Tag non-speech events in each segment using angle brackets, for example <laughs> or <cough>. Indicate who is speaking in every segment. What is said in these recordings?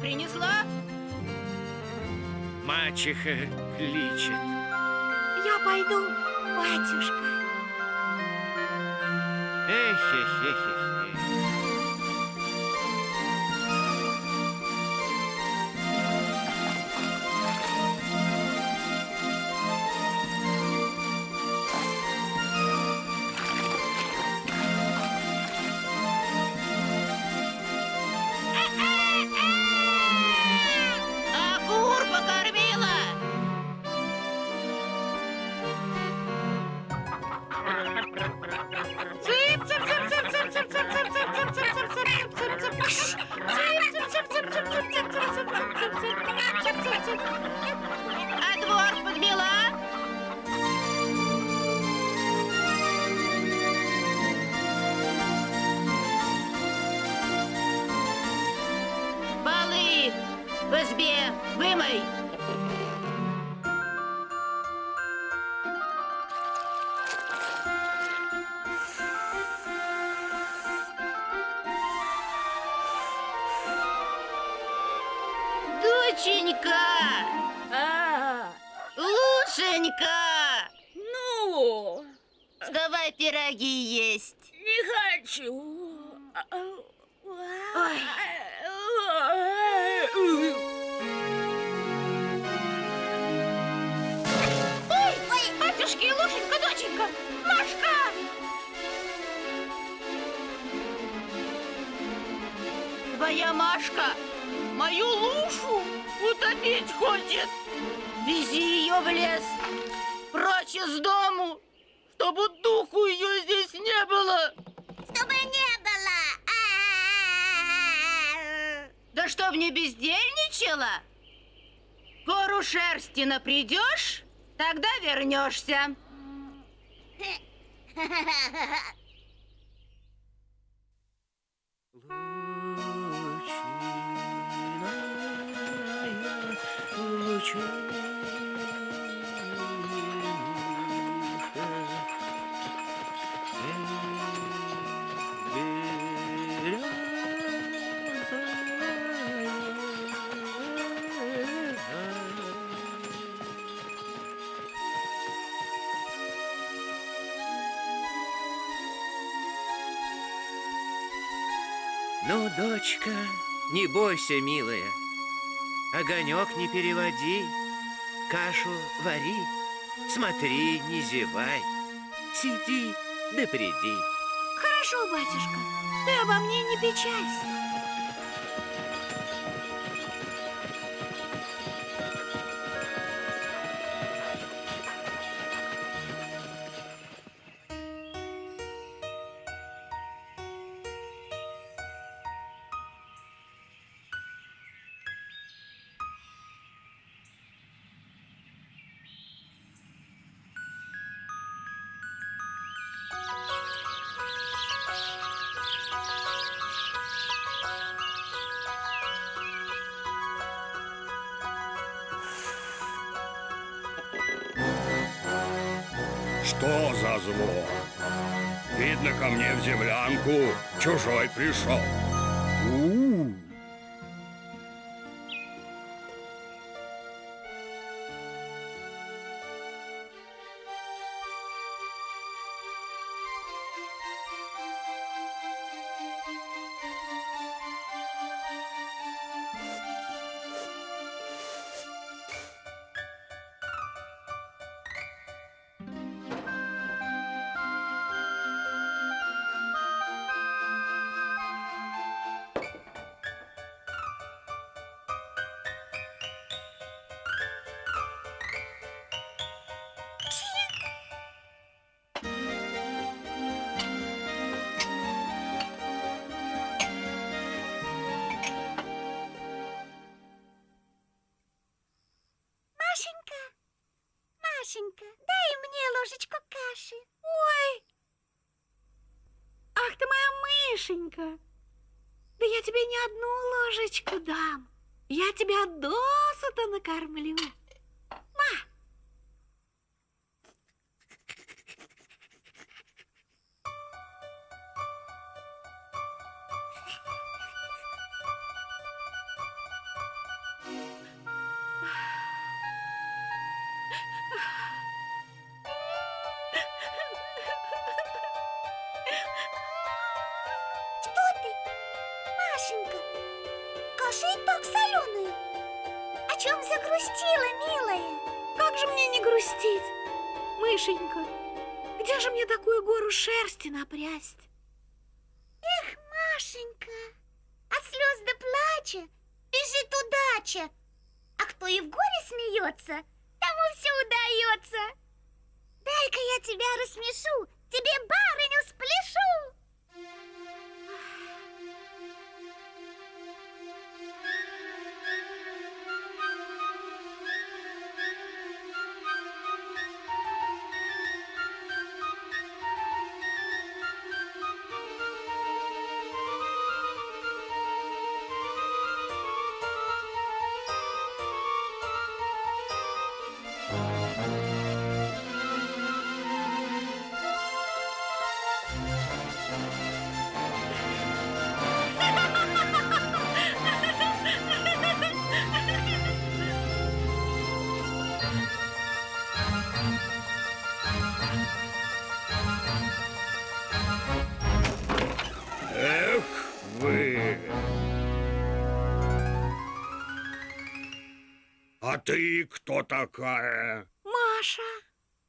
Speaker 1: принесла?
Speaker 2: Мачеха кличет.
Speaker 3: Я пойду, батюшка.
Speaker 2: Эх-хе-хе-хе-хе.
Speaker 1: Доченька!
Speaker 4: А,
Speaker 1: Лушенька!
Speaker 4: ну,
Speaker 1: Давай пироги есть.
Speaker 4: не хочу.
Speaker 1: Ой. Ой, ой, батюшки, Лушенька, доченька, Машка! Твоя Машка мою Лушу утопить хочет. Вези ее в лес, прочь из дому, чтобы духу ее здесь не было.
Speaker 3: Чтобы не было.
Speaker 1: Да чтоб не бездельничала? Гору шерсти напридешь, тогда вернешься. <laughs>
Speaker 2: Ну, дочка, не бойся, милая. Огонек не переводи, кашу вари, смотри, не зевай. Сиди да приди.
Speaker 3: Хорошо, батюшка. Ты обо мне не печалься.
Speaker 5: Что за звон? Видно, ко мне в землянку чужой пришел.
Speaker 3: Мышенька! Да я тебе не одну ложечку дам. Я тебя досыта накормлю. Грустить? Мышенька, где же мне такую гору шерсти напрясть? Эх, Машенька, от слез до плача бежит удача. А кто и в горе смеется, тому все удается. Дай-ка я тебя рассмешу, тебе барыню спляшу.
Speaker 5: Ты кто такая?
Speaker 3: Маша,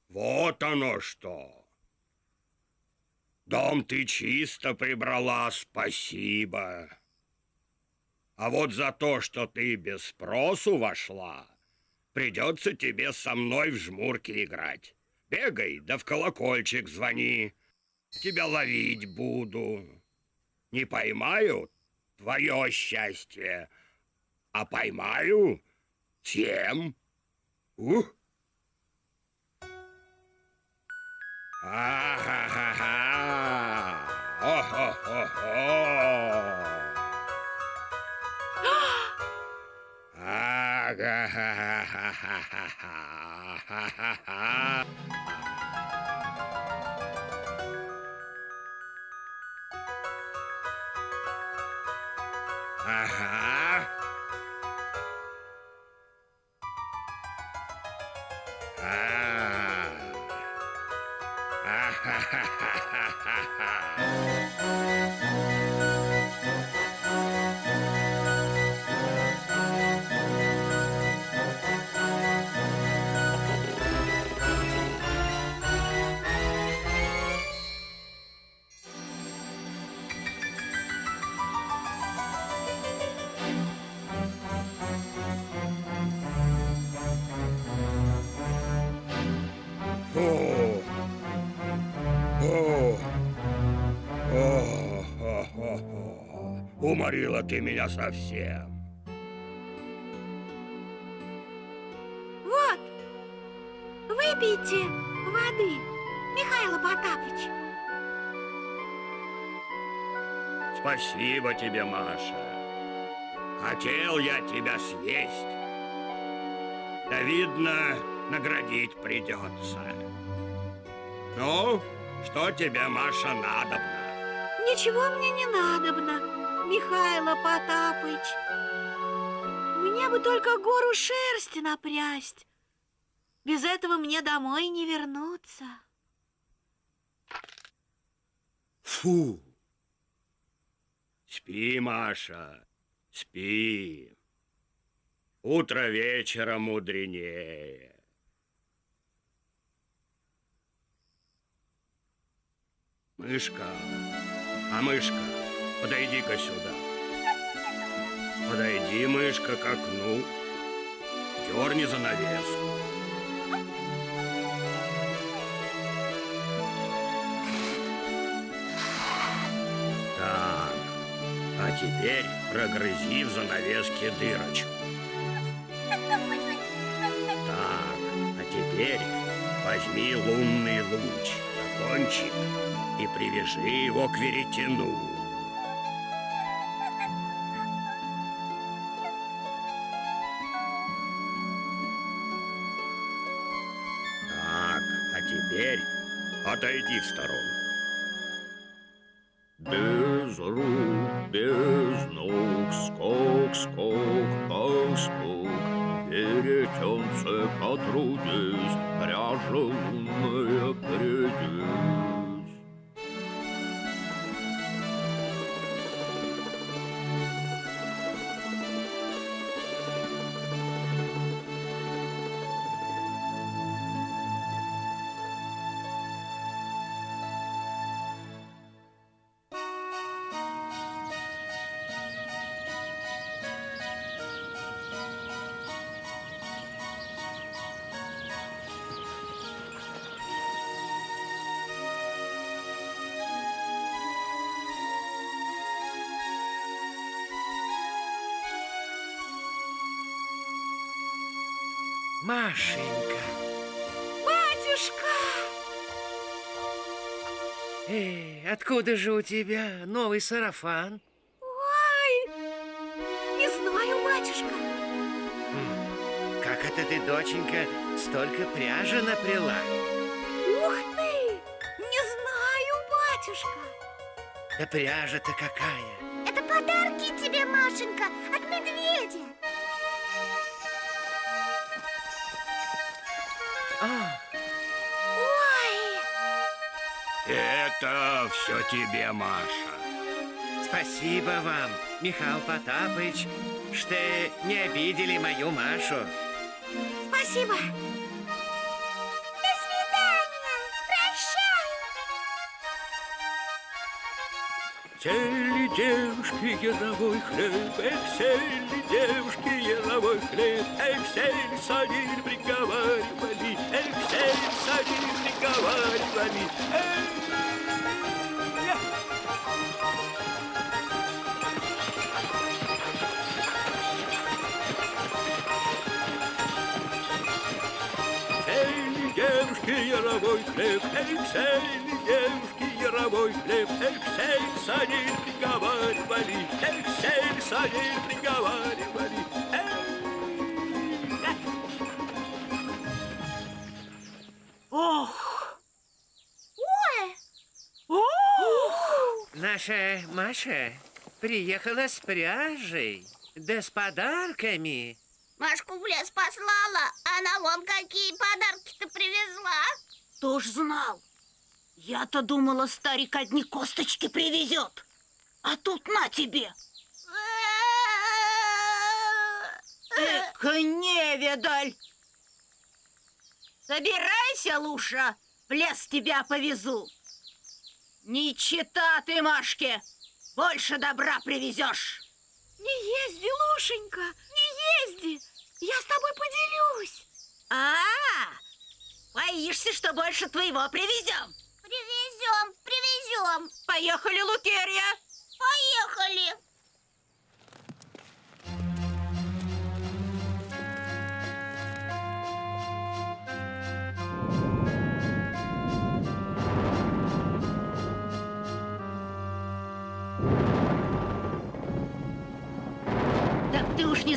Speaker 5: Вот оно что. Дом ты чисто прибрала, спасибо. А вот за то, что ты без спросу вошла, придется тебе со мной в жмурки играть. Бегай, да в колокольчик звони. Тебя ловить буду. Не поймаю — твое счастье, а поймаю — тем. Ух! А-ха-ха-ха! О-хо-хо-хо! Ага-ха-ха-ха-ха-ха-ха-ха! Уморила ты меня совсем.
Speaker 3: вот, выпейте воды, Михаил Потапыч.
Speaker 5: Спасибо тебе, Маша. Хотел я тебя съесть. Да видно, наградить придется. Ну, что тебе, Маша, надобно?
Speaker 3: Ничего мне не надобно, Михайло Потапыч. Мне бы только гору шерсти напрясть. Без этого мне домой не вернуться.
Speaker 5: Фу! Спи, Маша, спи. Утро вечера мудренее. Мышка, а мышка, подойди-ка сюда. Подойди, мышка, к окну. Дерни занавеску. Так, а теперь прогрызи в занавеске дырочку. Так, а теперь возьми лунный луч за кончик и привяжи его к веретену. Отойди в сторонку. Без рук, без ног, скок, скок, ах, скок, Веретенце потрудись, пряжа
Speaker 2: Машенька.
Speaker 3: Батюшка!
Speaker 2: Эй, откуда же у тебя новый сарафан?
Speaker 3: Ой! Не знаю, батюшка.
Speaker 2: Как это ты, доченька, столько пряжи напряла?
Speaker 3: Ух ты! Не знаю, батюшка.
Speaker 2: Да пряжа-то какая!
Speaker 3: Это подарки тебе, Машенька, от медведя.
Speaker 5: Это все тебе, Маша.
Speaker 2: спасибо вам, Михаил Потапыч, что не обидели мою Машу.
Speaker 3: Спасибо. До свидания. Прощай.
Speaker 2: Сели девушки яровой хлеб, эх, сели девушки яровой хлеб, эх, сели садили, приговаривали, эх, сели садили, приговаривали, эх. Яровой хлеб, сели девушки яровой хлеб, сели садили, приговаривали, сели садили, приговаривали.
Speaker 1: Ох!
Speaker 3: Ой!
Speaker 1: Ох!
Speaker 2: Наша Маша приехала с пряжей, да с подарками.
Speaker 3: Машку в лес послала, она вон какие подарки-то привезла.
Speaker 1: Кто ж знал? Я-то думала, старик одни косточки привезет. А тут на тебе. Эка невидаль. Собирайся, Луша, в лес тебя повезу. Не чита ты, Машке, больше добра привезешь.
Speaker 3: Не езди, Лушенька, не езди. Я с тобой поделюсь.
Speaker 1: А, боишься, что больше твоего привезем?
Speaker 3: Привезем, привезем.
Speaker 1: Поехали, Лукерья.
Speaker 3: Поехали.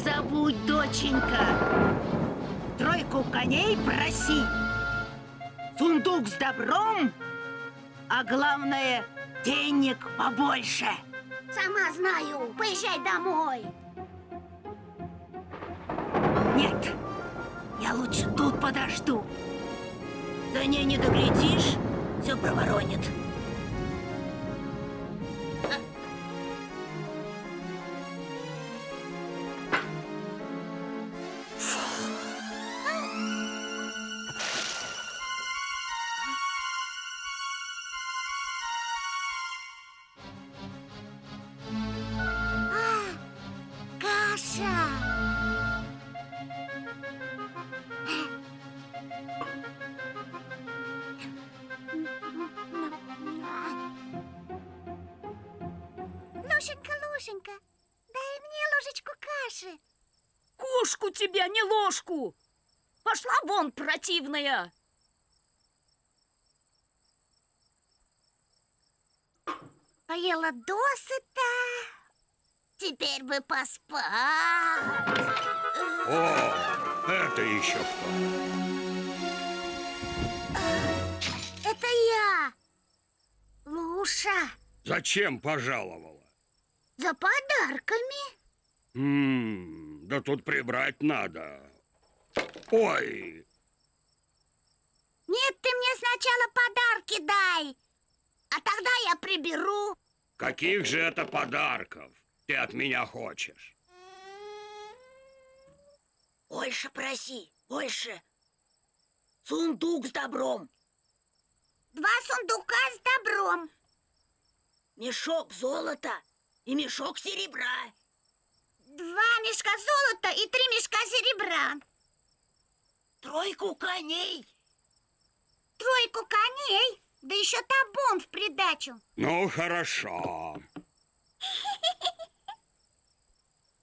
Speaker 1: Забудь, доченька. Тройку коней проси. Сундук с добром, а главное, денег побольше.
Speaker 3: Сама знаю. Поезжай домой.
Speaker 1: Нет, я лучше тут подожду. За ней не доглядишь, все проворонит.
Speaker 3: Лушенька, Лушенька, дай мне ложечку каши.
Speaker 4: Кошку тебя, не ложку! Пошла вон, противная!
Speaker 3: Поела досыта. Теперь бы поспать.
Speaker 5: О, это еще кто?
Speaker 3: Это я, Луша,
Speaker 5: Зачем пожаловала?
Speaker 3: За подарками.
Speaker 5: М, да тут прибрать надо. Ой,
Speaker 3: Нет, ты мне сначала подарки дай, а тогда я приберу.
Speaker 5: каких же это подарков ты от меня хочешь?
Speaker 1: Больше проси, больше. Сундук с добром,
Speaker 3: Два сундука с добром.
Speaker 1: мешок золота и мешок серебра.
Speaker 3: Два мешка золота и три мешка серебра.
Speaker 1: Тройку коней.
Speaker 3: Тройку коней, да еще табун в придачу.
Speaker 5: Ну, хорошо. <laughs>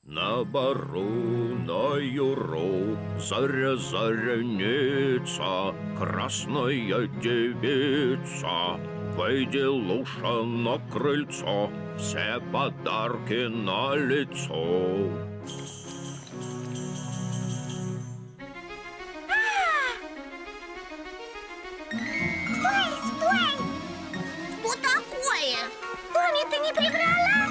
Speaker 6: На бару, на юру, заря заряница, Красная девица, Выйди, Луша, на крыльцо, Все подарки на лицо.
Speaker 3: Томми, ты не прибрала?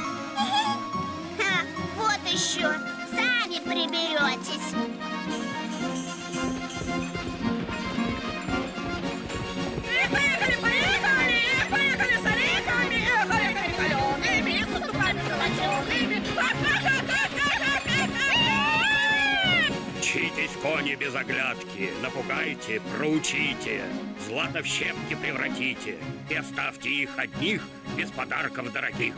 Speaker 3: <laughs> Вот еще. Сами приберетесь.
Speaker 5: Оглядки, напугайте, проучите, злато в щепки превратите и оставьте их одних без подарков дорогих.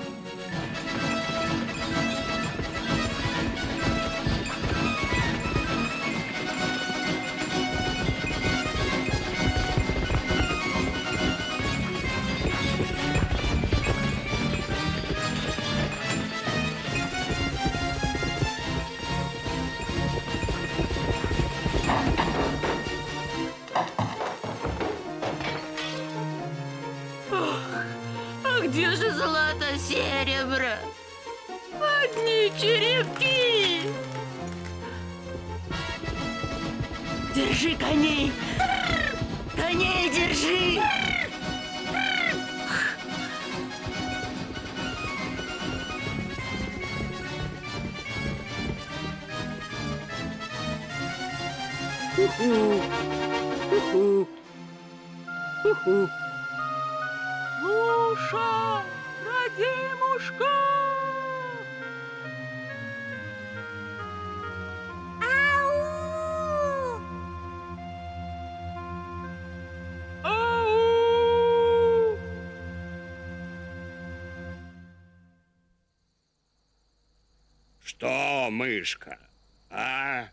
Speaker 4: Луша, родимушка!
Speaker 3: Ау!
Speaker 4: Ау!
Speaker 5: Что, мышка, а?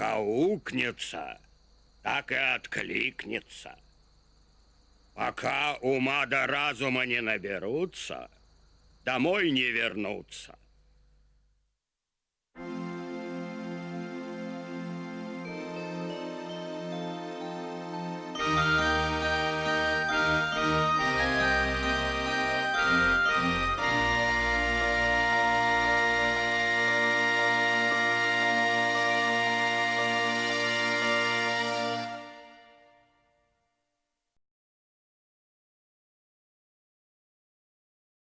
Speaker 5: Как аукнется, так и откликнется. Пока ума до разума не наберутся, домой не вернутся.